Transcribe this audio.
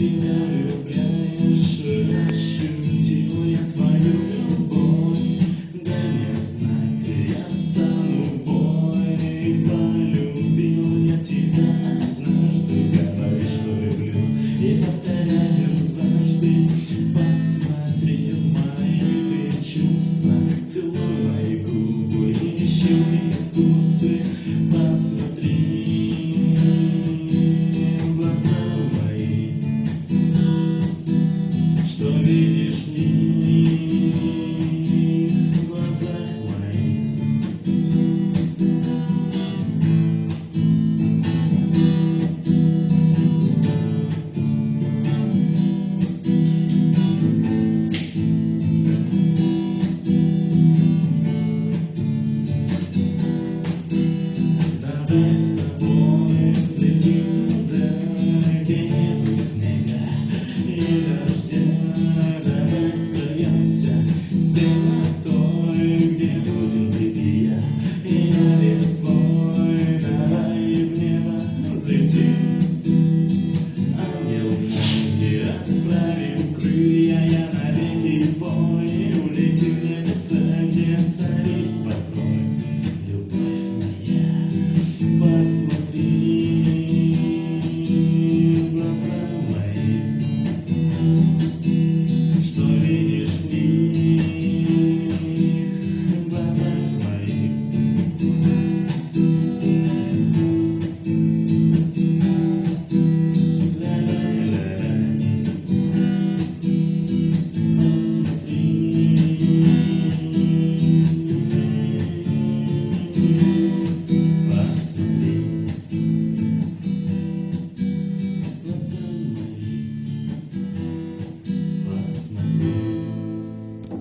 Senhor.